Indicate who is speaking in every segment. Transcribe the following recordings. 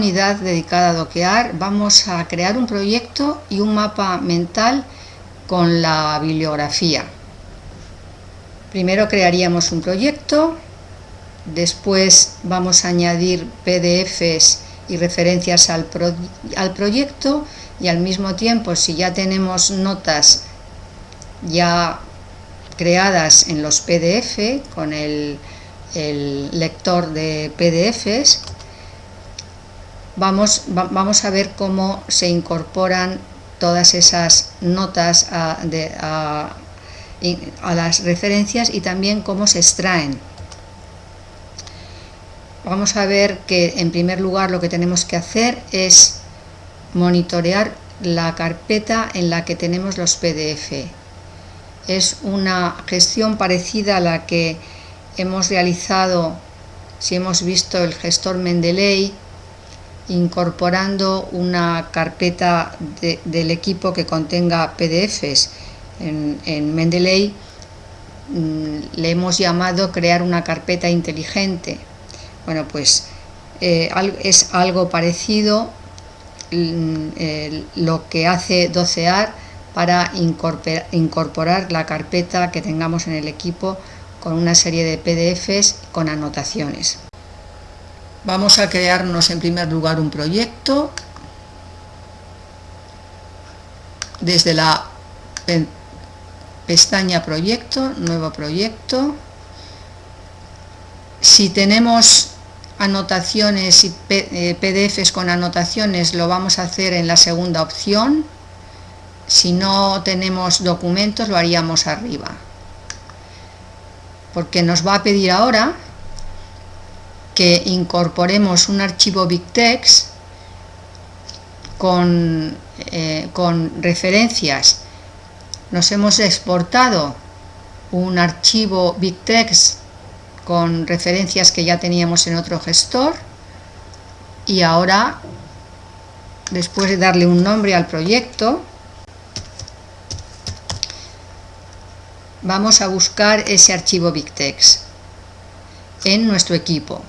Speaker 1: unidad dedicada a doquear vamos a crear un proyecto y un mapa mental con la bibliografía. Primero crearíamos un proyecto, después vamos a añadir PDFs y referencias al, al proyecto y al mismo tiempo si ya tenemos notas ya creadas en los PDF con el, lector de PDFs vamos, a ver cómo se incorporan todas esas notas a, a las referencias y también cómo se extraen vamos a ver que en primer lugar lo que tenemos que hacer es monitorear la carpeta en la que tenemos los PDF. Es una gestión parecida a la que hemos realizado si hemos visto el gestor Mendeley incorporando una carpeta del equipo que contenga PDFs. En, en Mendeley mm, le hemos llamado crear una carpeta inteligente bueno, pues eh, es algo parecido mm, lo que hace docear para incorporar la carpeta que tengamos en el equipo con una serie de PDFs con anotaciones. Vamos a crearnos en primer lugar un proyecto desde la pestaña proyecto, nuevo proyecto, si tenemos anotaciones y PDFs eh, con anotaciones lo vamos a hacer en la segunda opción. Si no tenemos documentos lo haríamos arriba. Porque nos va a pedir ahora que incorporemos un archivo BigText con, eh, con referencias. Nos hemos exportado un archivo BigText con referencias que ya teníamos en otro gestor y ahora después de darle un nombre al proyecto vamos a buscar ese archivo BigText en nuestro equipo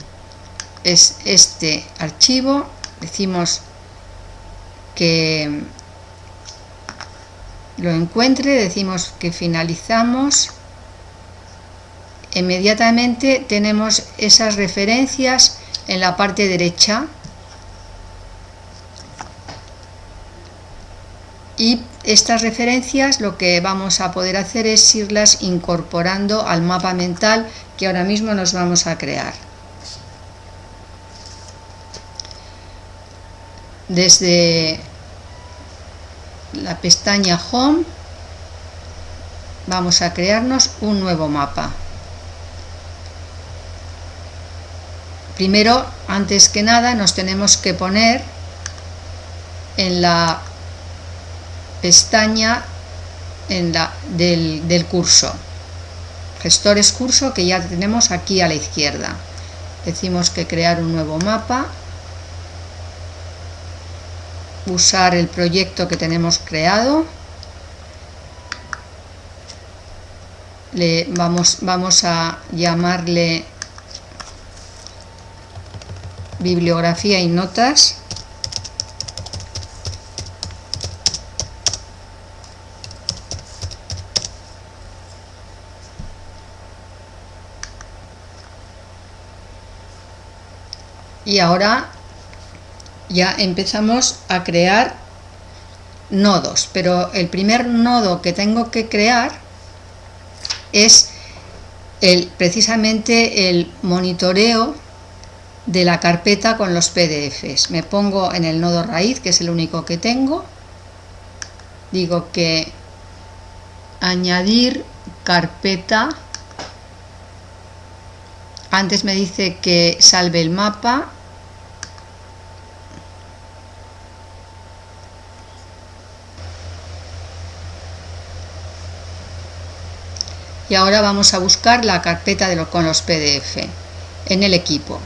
Speaker 1: es este archivo. Decimos que lo encuentre decimos que finalizamos. Inmediatamente tenemos esas referencias en la parte derecha. Y estas referencias lo que vamos a poder hacer es irlas incorporando al mapa mental que ahora mismo nos vamos a crear. Desde la pestaña Home vamos a crearnos un nuevo mapa. Primero, antes que nada, nos tenemos que poner en la pestaña en la, del, del curso. Gestores curso que ya tenemos aquí a la izquierda. Decimos que crear un nuevo mapa. Usar el proyecto que tenemos creado. Le vamos, vamos a llamarle bibliografía y notas y ahora ya empezamos a crear nodos pero el primer nodo que tengo que crear es el, precisamente el monitoreo de la carpeta con los PDFs. Me pongo en el nodo raíz, que es el único que tengo. Digo que añadir carpeta. Antes me dice que salve el mapa. Y ahora vamos a buscar la carpeta de lo, con los PDF en el equipo.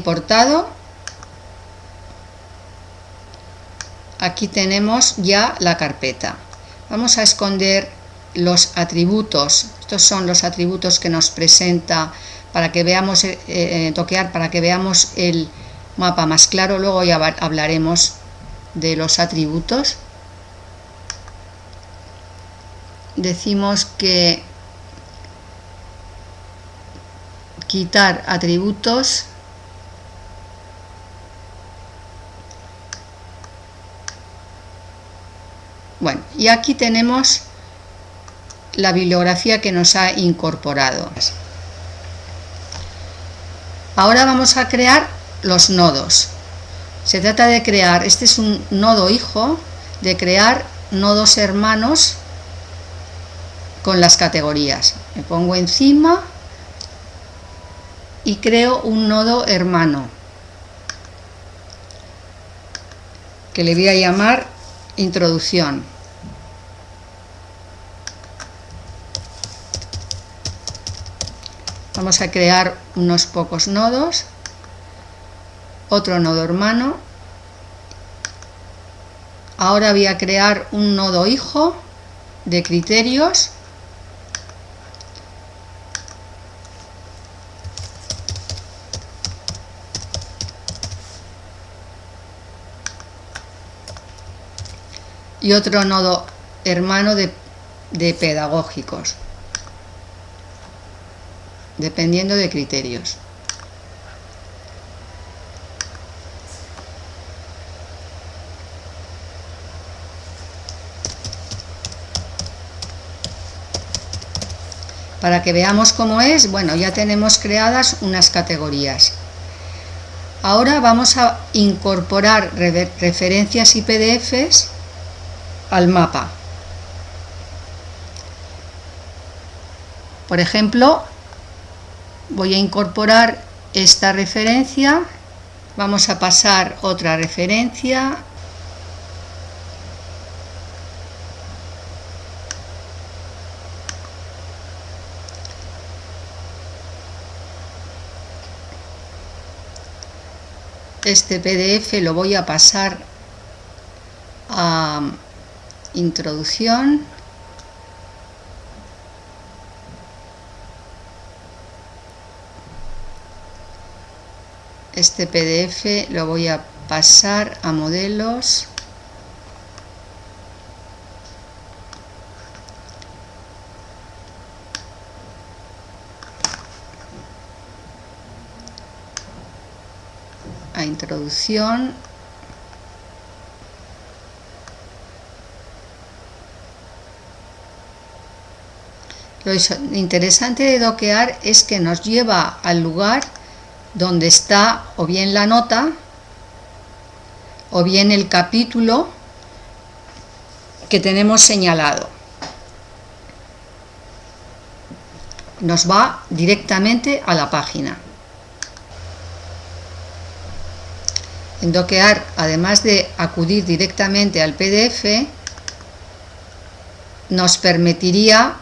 Speaker 1: importado aquí tenemos ya la carpeta vamos a esconder los atributos. Estos son los atributos que nos presenta para que veamos, eh, eh, toquear, para que veamos el mapa más claro. Luego ya hablaremos de los atributos. Decimos que quitar atributos Bueno, y aquí tenemos la bibliografía que nos ha incorporado. Ahora vamos a crear los nodos. Se trata de crear, este es un nodo hijo, de crear nodos hermanos con las categorías. Me pongo encima y creo un nodo hermano que le voy a llamar introducción. Vamos a crear unos pocos nodos, otro nodo hermano. Ahora voy a crear un nodo hijo de criterios. Y otro nodo hermano de, de pedagógicos dependiendo de criterios. Para que veamos cómo es, bueno, ya tenemos creadas unas categorías. Ahora vamos a incorporar referencias y PDFs al mapa. Por ejemplo, voy a incorporar esta referencia. Vamos a pasar otra referencia. Este PDF lo voy a pasar a introducción este PDF lo voy a pasar a modelos. A introducción. Lo interesante de doquear es que nos lleva al lugar donde está o bien la nota o bien el capítulo que tenemos señalado. Nos va directamente a la página. En Doquear, además de acudir directamente al PDF, nos permitiría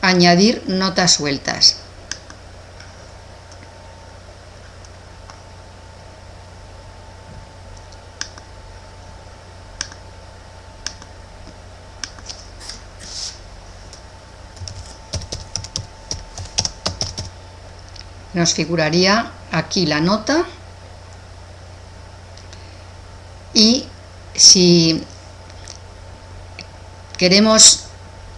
Speaker 1: añadir notas sueltas. Nos figuraría aquí la nota. Y si queremos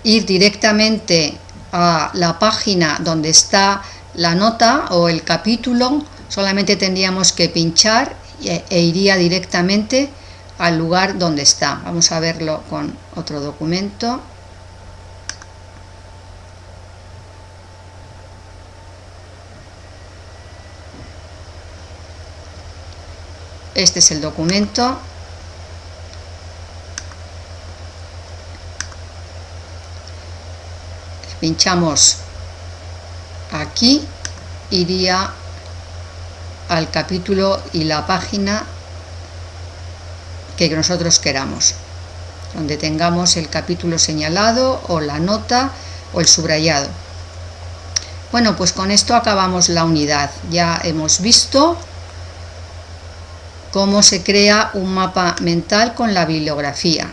Speaker 1: ir directamente a la página donde está la nota o el capítulo solamente tendríamos que pinchar e, e iría directamente al lugar donde está. Vamos a verlo con otro documento este es el documento. Pinchamos aquí iría al capítulo y la página que nosotros queramos donde tengamos el capítulo señalado o la nota o el subrayado. Bueno pues con esto acabamos la unidad. Ya hemos visto cómo se crea un mapa mental con la bibliografía.